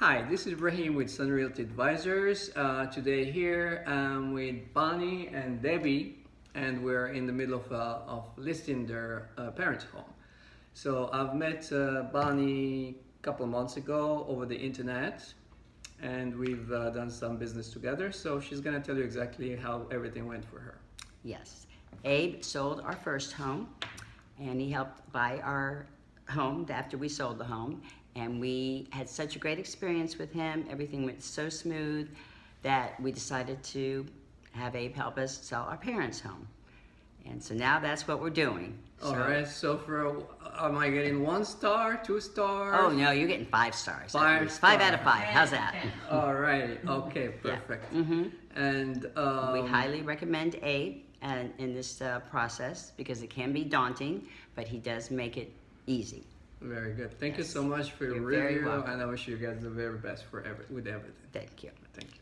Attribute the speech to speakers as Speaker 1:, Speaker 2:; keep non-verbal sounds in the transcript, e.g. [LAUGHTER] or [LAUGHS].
Speaker 1: Hi, this is Ibrahim with Sun Realty Advisors. Uh, today here I'm with Bonnie and Debbie and we're in the middle of, uh, of listing their uh, parents' home. So I've met uh, Bonnie a couple months ago over the internet and we've uh, done some business together. So she's gonna tell you exactly how everything went for her.
Speaker 2: Yes. Abe sold our first home and he helped buy our home after we sold the home. And we had such a great experience with him. Everything went so smooth that we decided to have Abe help us sell our parents' home. And so now that's what we're doing.
Speaker 1: All
Speaker 2: So-
Speaker 1: right. So for am I getting one star, two stars?
Speaker 2: Oh no, you're getting five stars.
Speaker 1: Five
Speaker 2: least. Five out of five. How's that? [LAUGHS]
Speaker 1: All right. Okay. Perfect.
Speaker 2: hmm
Speaker 1: And um,
Speaker 2: We highly recommend Abe and in this uh, process because it can be daunting, but he does make it easy.
Speaker 1: Very good. Thank you so much for your
Speaker 2: You're
Speaker 1: review, and I wish you guys the very best for every with everything.
Speaker 2: Thank you.
Speaker 1: Thank you.